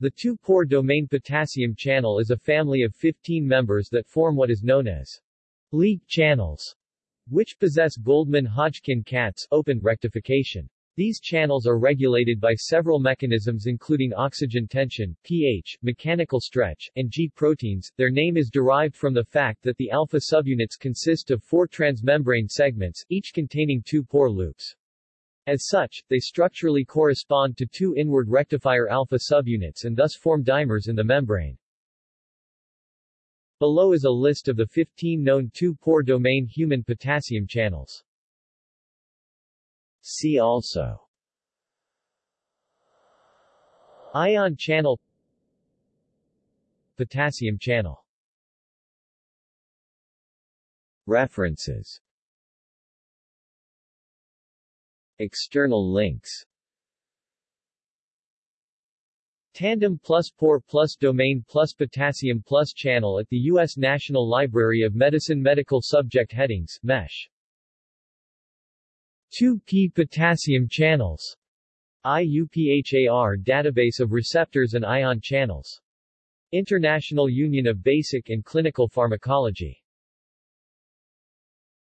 The 2-pore domain potassium channel is a family of 15 members that form what is known as leak channels, which possess Goldman-Hodgkin-Katz open rectification. These channels are regulated by several mechanisms including oxygen tension, pH, mechanical stretch, and G proteins. Their name is derived from the fact that the alpha subunits consist of four transmembrane segments, each containing two pore loops. As such, they structurally correspond to two inward rectifier alpha subunits and thus form dimers in the membrane. Below is a list of the 15 known two-pore domain human potassium channels. See also Ion channel Potassium channel References External links Tandem plus pore plus domain plus potassium plus channel at the U.S. National Library of Medicine Medical Subject Headings, MESH 2p potassium channels IUPHAR database of receptors and ion channels. International Union of Basic and Clinical Pharmacology